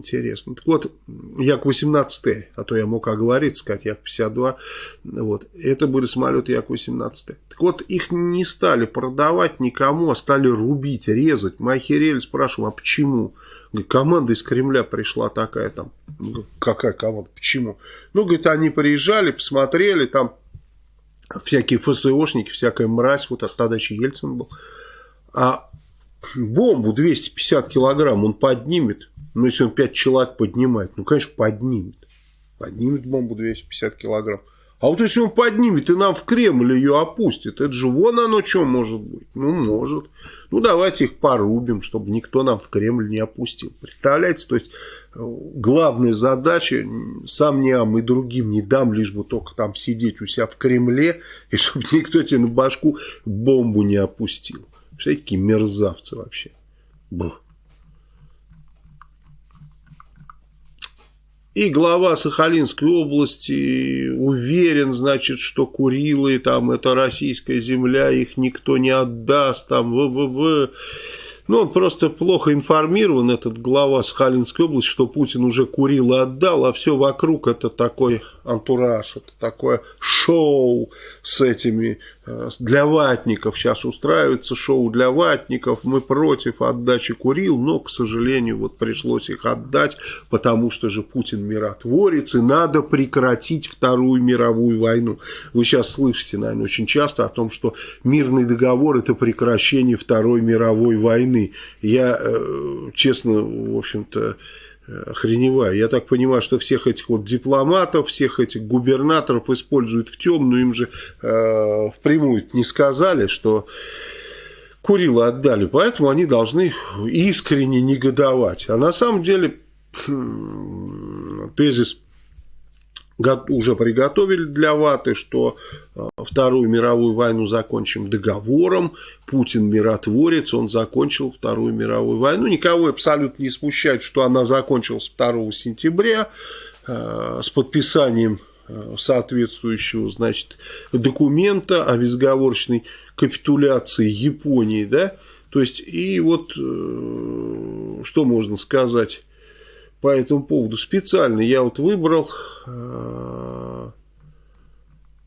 интересно. Так вот, Як-18, а то я мог оговориться, сказать Як-52, вот, это были самолеты Як-18. Так вот, их не стали продавать никому, а стали рубить, резать. Мы охерели, спрашиваем, а почему? Говорит, команда из Кремля пришла такая там. Какая команда? Почему? Ну, говорит, они приезжали, посмотрели, там всякие ФСОшники, всякая мразь, вот тогда еще Ельцин был. А бомбу 250 килограмм он поднимет, ну, если он 5 человек поднимает, ну, конечно, поднимет. Поднимет бомбу 250 килограмм. А вот если он поднимет и нам в Кремль ее опустит, это же вон оно что может быть. Ну, может. Ну, давайте их порубим, чтобы никто нам в Кремль не опустил. Представляете, то есть э, главная задача, сам не ам и другим не дам, лишь бы только там сидеть у себя в Кремле, и чтобы никто тебе на башку бомбу не опустил. Представляете, какие мерзавцы вообще. Бух. И глава Сахалинской области уверен, значит, что Курилы, там, это российская земля, их никто не отдаст, там, в-в-в. Ну, он просто плохо информирован, этот глава Сахалинской области, что Путин уже Курилы отдал, а все вокруг это такой антураж, это такое шоу с этими Э, для ватников сейчас устраивается шоу для ватников, мы против отдачи Курил, но, к сожалению, вот пришлось их отдать, потому что же Путин миротворец, и надо прекратить Вторую мировую войну. Вы сейчас слышите, наверное, очень часто о том, что мирный договор это прекращение Второй мировой войны. Я, э, честно, в общем-то, охреневаю. Я так понимаю, что всех этих вот дипломатов, всех этих губернаторов используют в темную, им же э, впрямую не сказали, что Курила отдали, поэтому они должны искренне негодовать. А на самом деле тезис уже приготовили для ваты, что э, Вторую мировую войну закончим договором. Путин миротворец, он закончил Вторую мировую войну. Никого абсолютно не смущает, что она закончилась 2 сентября э, с подписанием э, соответствующего значит, документа о безговорочной капитуляции Японии. Да? То есть, и вот, что можно сказать по этому поводу. Специально я вот выбрал э,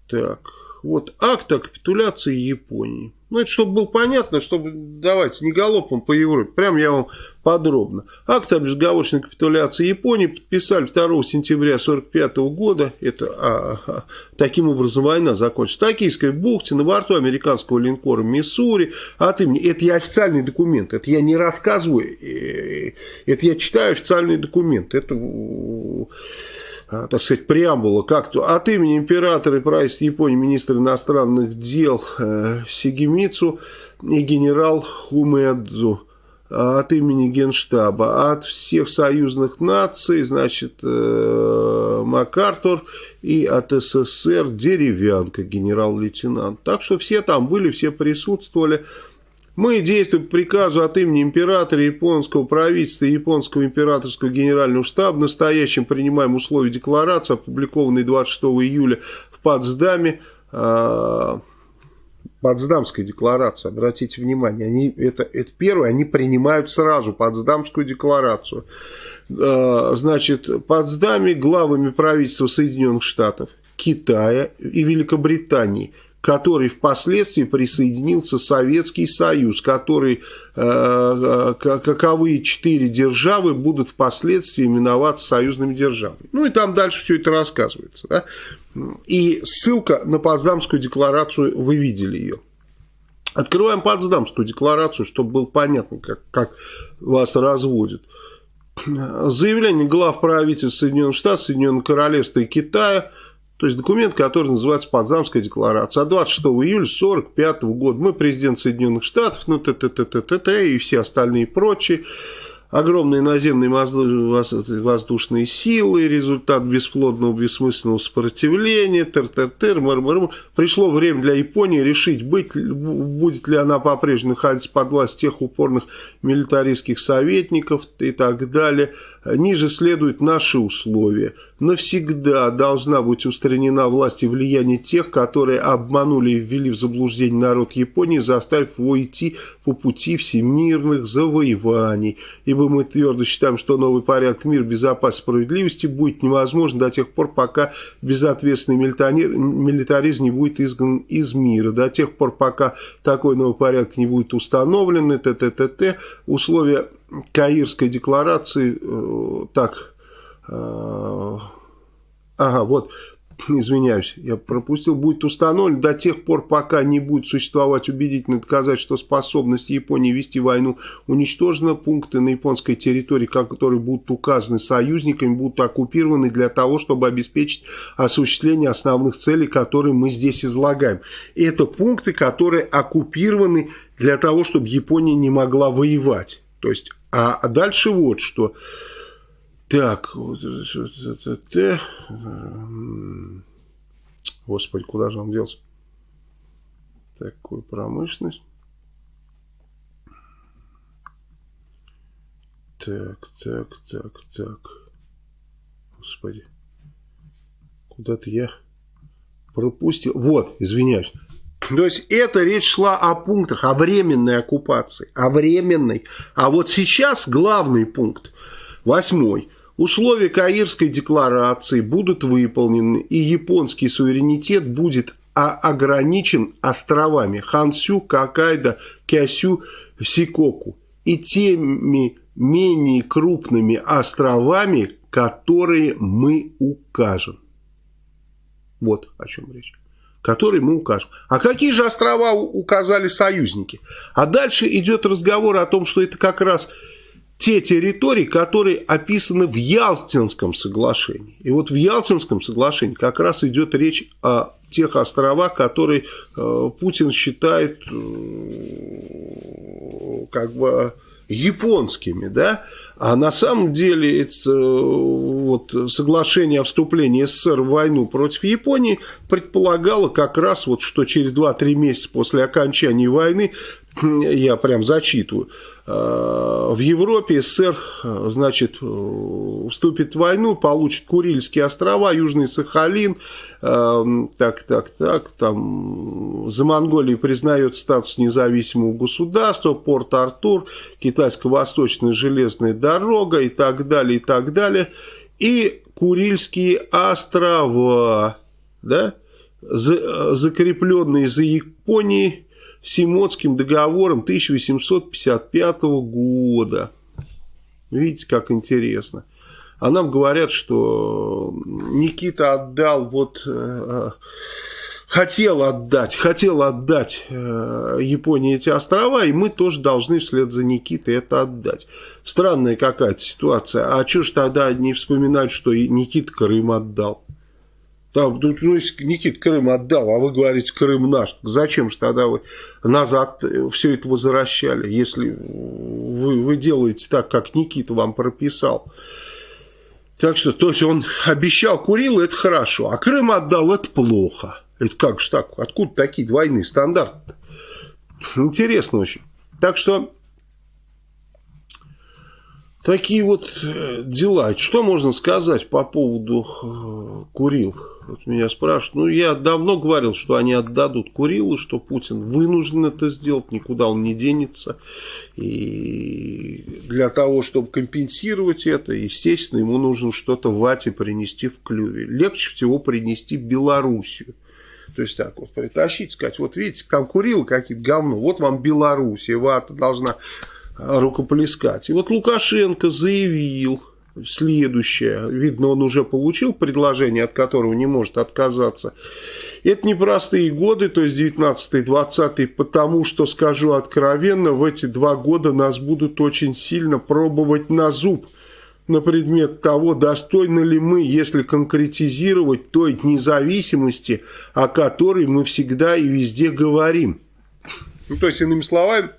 так вот акт о капитуляции Японии. Ну, это чтобы было понятно, чтобы, давайте, не галопом по Европе, прям я вам подробно. Акт о безоговорочной капитуляции Японии подписали 2 сентября 1945 года. Это а, а, таким образом война закончится. В Токийской бухте на борту американского линкора Миссури от имени. Это я официальный документ. Это я не рассказываю. Э, это я читаю официальный документ. Это а, так сказать, преамбула как-то от имени императора и правительства Японии министра иностранных дел э, Сигемицу и генерал Хумэдзу а, от имени Генштаба, от всех союзных наций, значит, э, МакАртур и от СССР Деревянка, генерал-лейтенант. Так что все там были, все присутствовали. Мы действуем по приказу от имени императора японского правительства и японского императорского генерального штаба. Настоящим принимаем условия декларации, опубликованной 26 июля в Потсдаме. Э, Потсдамская декларация, обратите внимание, они, это, это первое, они принимают сразу Потсдамскую декларацию. А, значит, Потсдаме главами правительства Соединенных Штатов, Китая и Великобритании – который впоследствии присоединился Советский Союз, который, э, э каковые четыре державы будут впоследствии именоваться союзными державами. Ну и там дальше все это рассказывается. Да? И ссылка на Потсдамскую декларацию, вы видели ее. Открываем Потсдамскую декларацию, чтобы было понятно, как, как вас разводят. Заявление глав правительств Соединенных Штатов, Соединенного Королевства и Китая – то есть документ, который называется Потсдамская декларация. А 26 июля 1945 года мы президент Соединенных Штатов, ну т т т т т т и все остальные прочие огромные наземные воздушные силы, результат бесплодного, бессмысленного сопротивления, тыр-тыр-тыр, мыр-мыр-мыр. Пришло время для Японии решить, быть, будет ли она по-прежнему находиться под власть тех упорных милитаристских советников и так далее. Ниже следуют наши условия. Навсегда должна быть устранена власть и влияние тех, которые обманули и ввели в заблуждение народ Японии, заставив его идти по пути всемирных завоеваний. Ибо мы твердо считаем, что новый порядок мира, безопасности справедливости будет невозможен до тех пор, пока безответственный милитаризм не будет изгнан из мира. До тех пор, пока такой новый порядок не будет установлен, т т т т условия Каирской декларации, э, так, э, ага, вот, извиняюсь, я пропустил, будет установлен до тех пор, пока не будет существовать убедительное доказательство способности Японии вести войну, уничтожены пункты на японской территории, которые будут указаны союзниками, будут оккупированы для того, чтобы обеспечить осуществление основных целей, которые мы здесь излагаем. Это пункты, которые оккупированы для того, чтобы Япония не могла воевать. То есть, а, а дальше вот что. Так, вот это, господи, куда же он делся? Такую промышленность. Так, так, так, так. Господи. Куда-то я пропустил. Вот, извиняюсь. То есть это речь шла о пунктах, о временной оккупации, о временной. А вот сейчас главный пункт, восьмой. Условия Каирской декларации будут выполнены, и японский суверенитет будет ограничен островами Хансю, Какайдо, Кясю, Сикоку и теми менее крупными островами, которые мы укажем. Вот о чем речь который мы укажем. А какие же острова указали союзники? А дальше идет разговор о том, что это как раз те территории, которые описаны в Ялтинском соглашении. И вот в Ялтинском соглашении как раз идет речь о тех островах, которые э, Путин считает э, как бы японскими, да, а на самом деле это, вот, соглашение о вступлении СССР в войну против Японии предполагало как раз, вот, что через 2-3 месяца после окончания войны, я прям зачитываю, в Европе СССР, значит, вступит в войну, получит Курильские острова, Южный Сахалин, так, так, так, там за Монголией признает статус независимого государства, порт Артур, Китайско-Восточная железная дорога и так далее, и так далее. И Курильские острова, да, закрепленные за Японией, Симотским договором 1855 года. Видите, как интересно. А нам говорят, что Никита отдал вот... Э, хотел отдать, хотел отдать э, Японии эти острова, и мы тоже должны вслед за Никитой это отдать. Странная какая-то ситуация. А что ж тогда не вспоминать, что Никита Крым отдал? Там, ну, Никит Крым отдал, а вы говорите, Крым наш, зачем же тогда вы назад все это возвращали, если вы, вы делаете так, как Никита вам прописал. Так что, то есть он обещал Курил, это хорошо, а Крым отдал, это плохо. Это как же так? Откуда такие двойные стандарты? -то? Интересно очень. Так что Такие вот э, дела. Что можно сказать по поводу э, Курил? Вот меня спрашивают. Ну, я давно говорил, что они отдадут Курилу, что Путин вынужден это сделать, никуда он не денется. И для того, чтобы компенсировать это, естественно, ему нужно что-то вате принести в клюве. Легче всего принести Белоруссию. То есть так вот притащить, сказать, вот видите, там Курил какие-то говно, вот вам Белоруссия, вата должна рукоплескать. И вот Лукашенко заявил следующее. Видно, он уже получил предложение, от которого не может отказаться. Это непростые годы, то есть 19-20, потому что, скажу откровенно, в эти два года нас будут очень сильно пробовать на зуб на предмет того, достойны ли мы, если конкретизировать той независимости, о которой мы всегда и везде говорим. Ну, то есть, иными словами,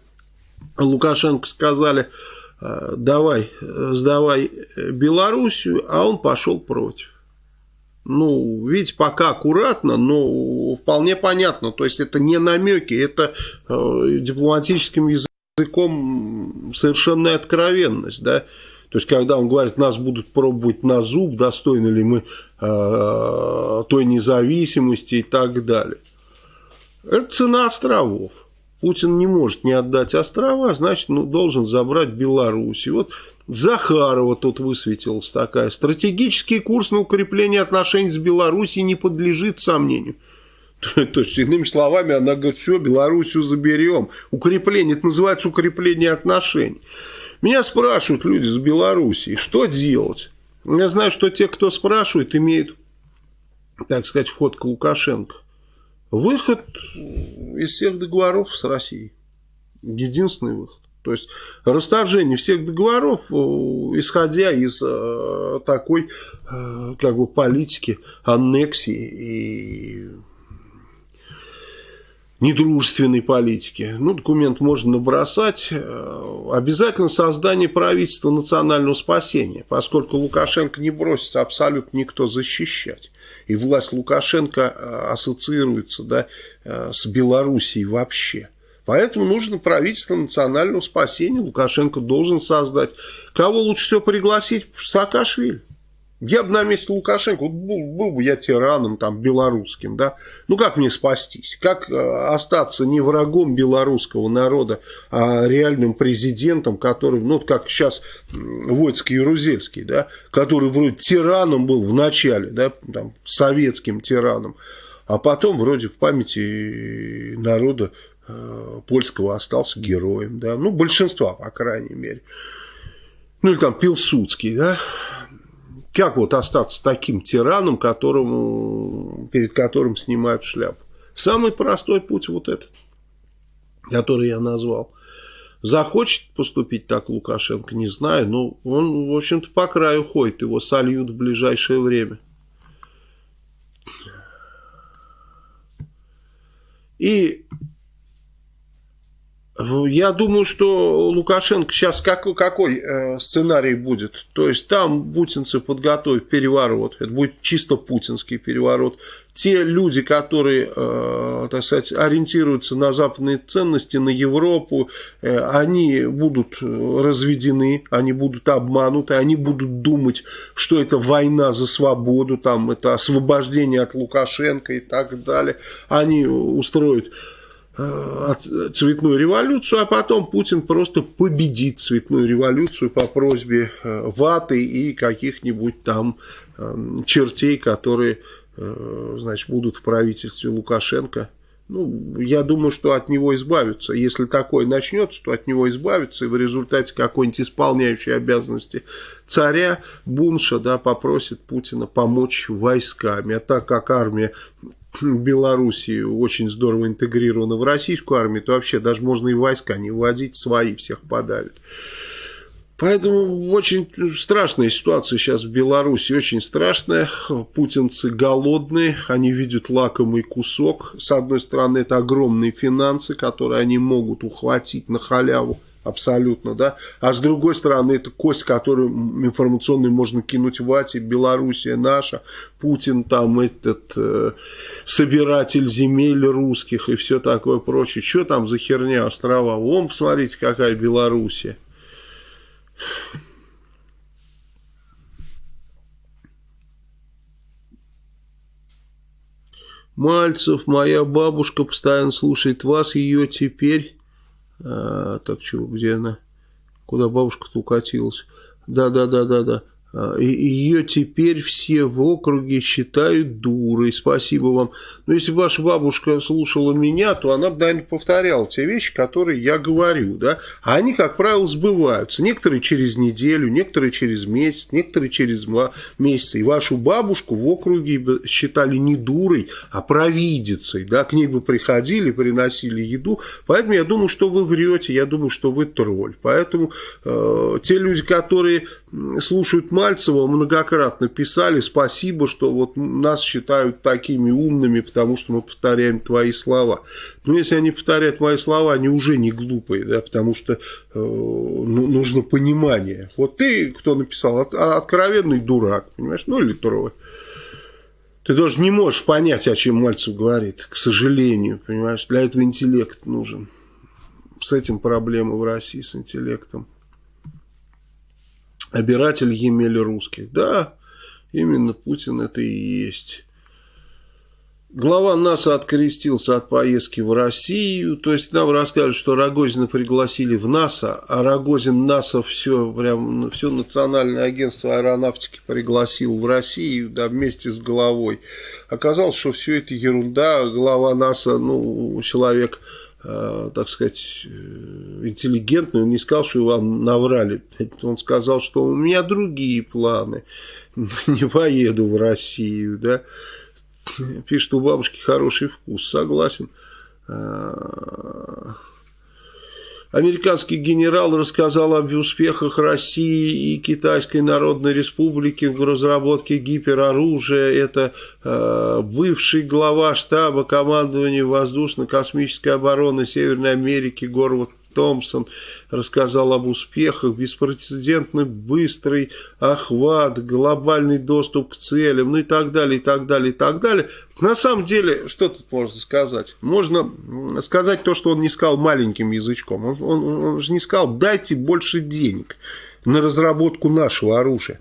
Лукашенко сказали, «Э, давай, сдавай Белоруссию, а он пошел против. Ну, видите, пока аккуратно, но вполне понятно. То есть это не намеки, это э, дипломатическим языком совершенная откровенность, да. То есть, когда он говорит, нас будут пробовать на зуб, достойны ли мы э, той независимости и так далее. Это цена островов. Путин не может не отдать острова, значит, ну, должен забрать Беларусь. Вот Захарова тут высветилась такая. Стратегический курс на укрепление отношений с Белоруссией не подлежит сомнению. То есть, иными словами, она говорит, все, Белоруссию заберем. Укрепление, это называется укрепление отношений. Меня спрашивают люди с Белоруссии, что делать? Я знаю, что те, кто спрашивает, имеют, так сказать, вход к Лукашенко. Выход из всех договоров с Россией. Единственный выход. То есть расторжение всех договоров, э, исходя из э, такой э, как бы политики аннексии и недружественной политики. Ну, документ можно набросать. Обязательно создание правительства национального спасения, поскольку Лукашенко не бросится абсолютно никто защищать. И власть Лукашенко ассоциируется да, с Белоруссией вообще. Поэтому нужно правительство национального спасения. Лукашенко должен создать. Кого лучше всего пригласить? Саакашвили. Я бы на месте Лукашенко, вот был, был бы я тираном там белорусским, да, ну как мне спастись? Как э, остаться не врагом белорусского народа, а реальным президентом, который, ну как сейчас Войцкий Ярузельский, да, который вроде тираном был в начале, да, там, советским тираном, а потом вроде в памяти народа Э, польского остался героем, да, ну, большинства, по крайней мере. Ну, или там Пилсудский, да. Как вот остаться таким тираном, которому, перед которым снимают шляпу? Самый простой путь вот этот, который я назвал. Захочет поступить так Лукашенко, не знаю, но он, в общем-то, по краю ходит, его сольют в ближайшее время. И я думаю, что Лукашенко сейчас какой, какой э, сценарий будет? То есть там путинцы подготовят переворот, это будет чисто путинский переворот. Те люди, которые, э, так сказать, ориентируются на западные ценности, на Европу, э, они будут разведены, они будут обмануты, они будут думать, что это война за свободу, там это освобождение от Лукашенко и так далее. Они устроят цветную революцию, а потом Путин просто победит цветную революцию по просьбе э, Ваты и каких-нибудь там эм, чертей, которые э, значит, будут в правительстве Лукашенко. Ну, я думаю, что от него избавятся. Если такое начнется, то от него избавятся, и в результате какой-нибудь исполняющей обязанности царя Бунша да, попросит Путина помочь войсками. А так как армия Белоруссии очень здорово интегрирована в российскую армию, то вообще даже можно и войска не вводить, свои всех подавят. Поэтому очень страшная ситуация сейчас в Беларуси, очень страшная. Путинцы голодные, они видят лакомый кусок. С одной стороны, это огромные финансы, которые они могут ухватить на халяву абсолютно, да. А с другой стороны, это кость, которую информационную можно кинуть в АТИ, Белоруссия наша, Путин там этот э, собиратель земель русских и все такое прочее. Что там за херня острова? Вон, посмотрите, какая Белоруссия. Мальцев, моя бабушка постоянно слушает вас, ее теперь а, так, чего, где она? Куда бабушка-то укатилась? Да, да, да, да, да. А, ее теперь все в округе считают дурой. Спасибо вам. Но если ваша бабушка слушала меня, то она, наверное, повторяла те вещи, которые я говорю. Да? А они, как правило, сбываются. Некоторые через неделю, некоторые через месяц, некоторые через два месяца. И вашу бабушку в округе считали не дурой, а провидицей. Да? К ней бы приходили, приносили еду. Поэтому я думаю, что вы врете, я думаю, что вы тролль. Поэтому э, те люди, которые слушают Мальцева, многократно писали, спасибо, что вот нас считают такими умными, потому что мы повторяем твои слова. Но если они повторяют мои слова, они уже не глупые, да, потому что э, ну, нужно понимание. Вот ты, кто написал, от, откровенный дурак, понимаешь, ну или трое. Ты даже не можешь понять, о чем Мальцев говорит, к сожалению, понимаешь, для этого интеллект нужен. С этим проблемы в России, с интеллектом. Обиратель Емели русских. Да, именно Путин это и есть. Глава НАСА открестился от поездки в Россию, то есть нам рассказывают, что Рогозина пригласили в НАСА, а Рогозин НАСА все, прям, все национальное агентство аэронавтики пригласил в Россию, да, вместе с головой. Оказалось, что все это ерунда, глава НАСА, ну, человек, так сказать, э, интеллигентный, он не сказал, что вам наврали, он сказал, что у меня другие планы, не поеду в Россию, да, Пишет, у бабушки хороший вкус. Согласен. Американский генерал рассказал об успехах России и Китайской Народной Республики в разработке гипероружия. Это э, бывший глава штаба командования воздушно-космической обороны Северной Америки Горвард Томпсон рассказал об успехах, беспрецедентный быстрый охват, глобальный доступ к целям, ну и так далее, и так далее, и так далее. На самом деле, что тут можно сказать? Можно сказать то, что он не сказал маленьким язычком. Он, он, он же не сказал, дайте больше денег на разработку нашего оружия.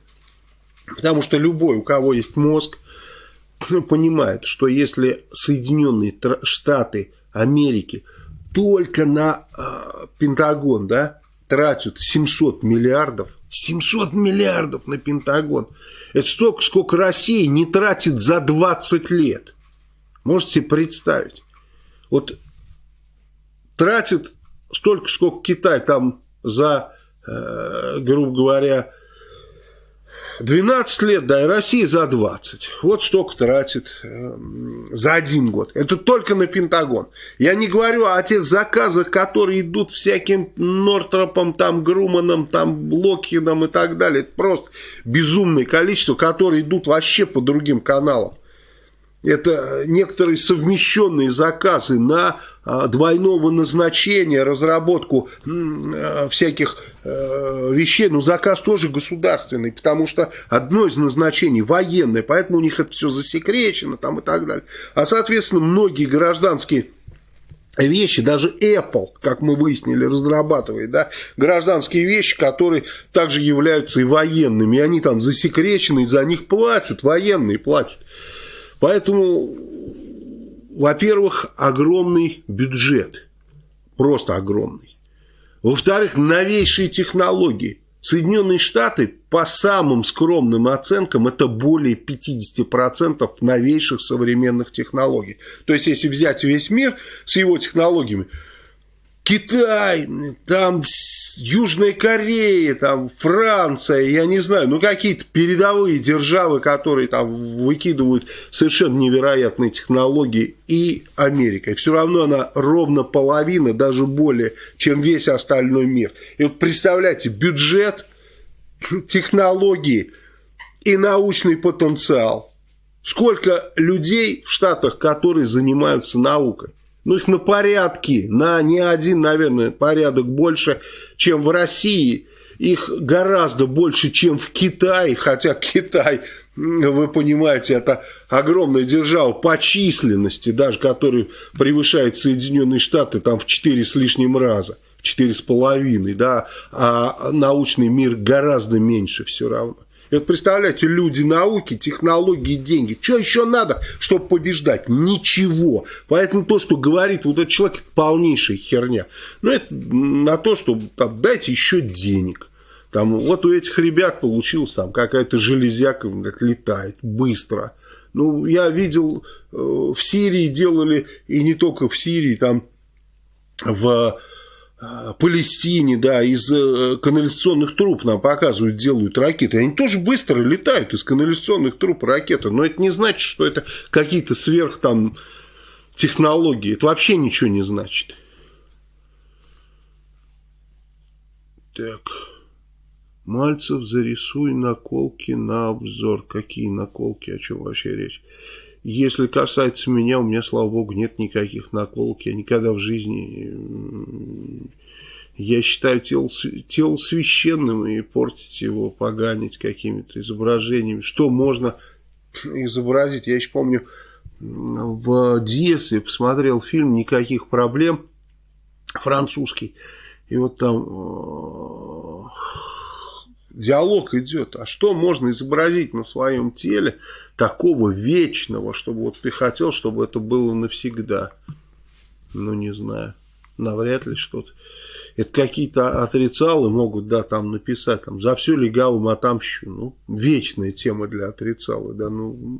Потому что любой, у кого есть мозг, понимает, что если Соединенные Штаты Америки только на э, Пентагон, да, тратят 700 миллиардов, 700 миллиардов на Пентагон. Это столько, сколько Россия не тратит за 20 лет. Можете представить. Вот тратит столько, сколько Китай там за, э, грубо говоря, 12 лет, да, и Россия за 20. Вот столько тратит э, за один год. Это только на Пентагон. Я не говорю о тех заказах, которые идут всяким Нортропом, там, Груманом, там, Локхидом и так далее. Это просто безумное количество, которые идут вообще по другим каналам. Это некоторые совмещенные заказы на а, двойного назначения, разработку а, всяких э, вещей, но заказ тоже государственный, потому что одно из назначений военное, поэтому у них это все засекречено там и так далее. А, соответственно, многие гражданские вещи, даже Apple, как мы выяснили, разрабатывает, да, гражданские вещи, которые также являются и военными, и они там засекречены, за них платят, военные платят. Поэтому, во-первых, огромный бюджет, просто огромный. Во-вторых, новейшие технологии. Соединенные Штаты, по самым скромным оценкам, это более 50% новейших современных технологий. То есть, если взять весь мир с его технологиями, Китай, там Южная Корея, там Франция, я не знаю, ну какие-то передовые державы, которые там выкидывают совершенно невероятные технологии, и Америка. И все равно она ровно половина, даже более, чем весь остальной мир. И вот представляете, бюджет, технологии и научный потенциал. Сколько людей в Штатах, которые занимаются наукой. Ну, их на порядке, на не один, наверное, порядок больше, чем в России. Их гораздо больше, чем в Китае, хотя Китай, вы понимаете, это огромная держава по численности, даже который превышает Соединенные Штаты там в 4 с лишним раза, в 4,5, да, а научный мир гораздо меньше все равно. И вот представляете, люди науки, технологии, деньги. Что еще надо, чтобы побеждать? Ничего. Поэтому то, что говорит вот этот человек, это полнейшая херня. Но это на то, что там, дайте еще денег. Там, вот у этих ребят получилось там какая-то железяка летает быстро. Ну, я видел, э, в Сирии делали, и не только в Сирии, там в Палестине, да, из э, канализационных труб нам показывают, делают ракеты. Они тоже быстро летают из канализационных труб ракеты. Но это не значит, что это какие-то сверх там технологии. Это вообще ничего не значит. Так. Мальцев, зарисуй наколки на обзор. Какие наколки? О чем вообще речь? Если касается меня, у меня, слава богу, нет никаких наколок. Я никогда в жизни... Я считаю тело, тело священным и портить его, поганить какими-то изображениями. Что можно изобразить? Я еще помню, в детстве посмотрел фильм «Никаких проблем», французский. И вот там Диалог идет. А что можно изобразить на своем теле такого вечного, чтобы вот ты хотел, чтобы это было навсегда? Ну, не знаю. Навряд ли что-то. Это какие-то отрицалы могут, да, там написать, там, за все легавым отомщу. Ну, вечная тема для отрицала, да, ну...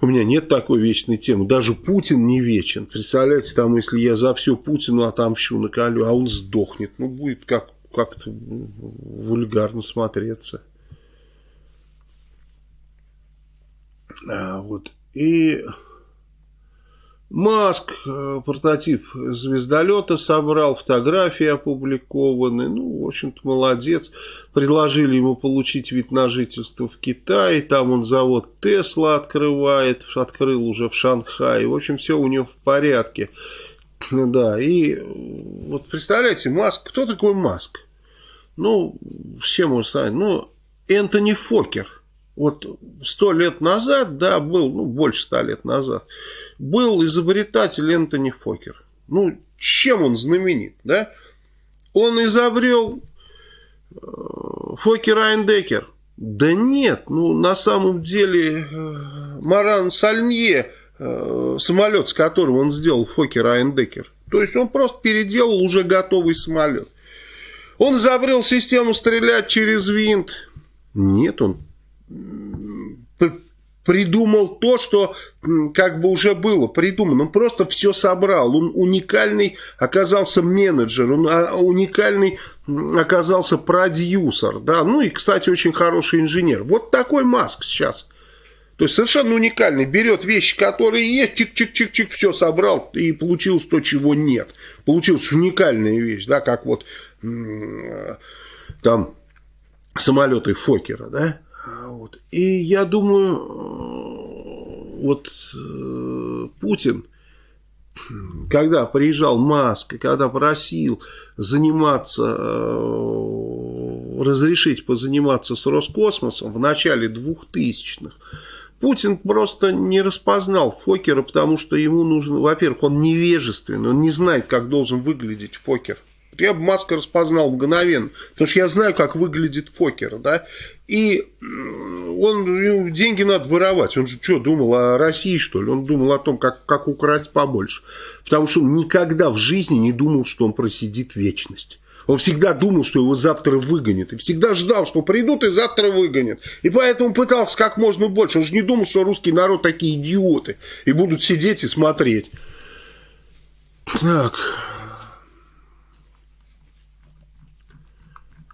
У меня нет такой вечной темы. Даже Путин не вечен. Представляете, там, если я за все Путину отомщу, наколю, а он сдохнет. Ну, будет как как-то вульгарно смотреться. А, вот. И Маск э, прототип звездолета собрал, фотографии опубликованы. Ну, в общем-то, молодец. Предложили ему получить вид на жительство в Китае. Там он завод Тесла открывает. Открыл уже в Шанхае. В общем, все у него в порядке. Да, и вот представляете, Маск, кто такой Маск? Ну, все можно сказать, ну, Энтони Фокер. Вот сто лет назад, да, был, ну, больше ста лет назад, был изобретатель Энтони Фокер. Ну, чем он знаменит, да? Он изобрел э, Фокер Айндекер. Да нет, ну, на самом деле, э, Маран Сальнье, э, самолет, с которым он сделал Фокер Айндекер, то есть он просто переделал уже готовый самолет. Он изобрел систему стрелять через винт. Нет, он придумал то, что как бы уже было придумано. Он просто все собрал. Он уникальный оказался менеджер, он а, уникальный оказался продюсер. Да? Ну и, кстати, очень хороший инженер. Вот такой Маск сейчас. То есть совершенно уникальный. Берет вещи, которые есть, чик-чик-чик-чик, все собрал, и получилось то, чего нет. Получилась уникальная вещь, да, как вот там самолеты Фокера, да, вот. И я думаю, э, вот э, Путин, когда приезжал Маск, когда просил заниматься, э, разрешить позаниматься с Роскосмосом в начале 2000-х, Путин просто не распознал Фокера, потому что ему нужно, во-первых, он невежественный, он не знает, как должен выглядеть Фокер. Я бы Маска распознал мгновенно, потому что я знаю, как выглядит Фокер, да, и он, деньги надо воровать, он же что, думал о России, что ли, он думал о том, как, как украсть побольше, потому что он никогда в жизни не думал, что он просидит вечность. Он всегда думал, что его завтра выгонят. И всегда ждал, что придут и завтра выгонят. И поэтому пытался как можно больше. Он же не думал, что русский народ такие идиоты. И будут сидеть и смотреть. Так.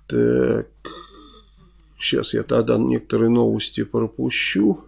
Так, сейчас я тогда некоторые новости пропущу.